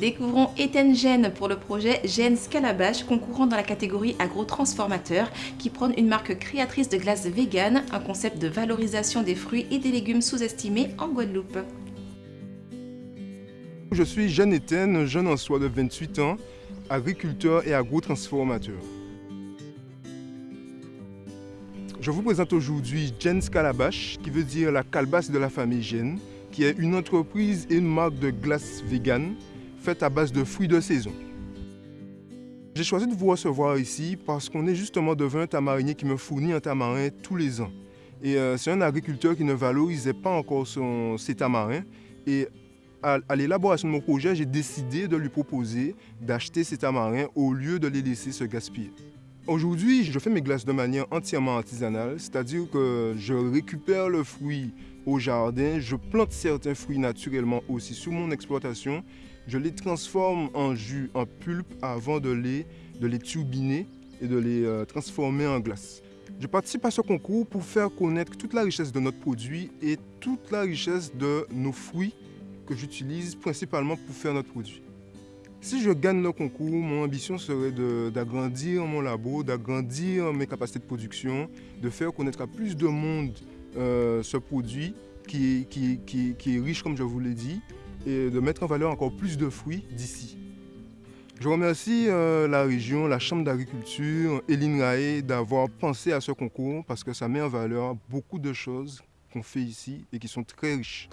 Découvrons Étienne Gène pour le projet Gène Scalabash, concourant dans la catégorie agro-transformateur, qui prône une marque créatrice de glace vegan, un concept de valorisation des fruits et des légumes sous-estimés en Guadeloupe. Je suis Jeanne Étienne, jeune en soi de 28 ans, agriculteur et agro-transformateur. Je vous présente aujourd'hui Jen's Calabash, qui veut dire la calebasse de la famille Gène, qui est une entreprise et une marque de glace vegan faite à base de fruits de saison. J'ai choisi de vous recevoir ici parce qu'on est justement devant un tamarinier qui me fournit un tamarin tous les ans. Et euh, c'est un agriculteur qui ne valorisait pas encore son, ses tamarins. Et à, à l'élaboration de mon projet, j'ai décidé de lui proposer d'acheter ces tamarins au lieu de les laisser se gaspiller. Aujourd'hui, je fais mes glaces de manière entièrement artisanale, c'est-à-dire que je récupère le fruit au jardin, je plante certains fruits naturellement aussi sous mon exploitation, je les transforme en jus, en pulpe avant de les, de les turbiner et de les euh, transformer en glace. Je participe à ce concours pour faire connaître toute la richesse de notre produit et toute la richesse de nos fruits que j'utilise principalement pour faire notre produit. Si je gagne le concours, mon ambition serait d'agrandir mon labo, d'agrandir mes capacités de production, de faire connaître à plus de monde euh, ce produit qui, est riche, comme je vous l'ai dit, et de mettre en valeur encore plus de fruits d'ici. Je remercie euh, la région, la Chambre d'agriculture, Eline Rae d'avoir pensé à ce concours parce que ça met en valeur beaucoup de choses qu'on fait ici et qui sont très riches.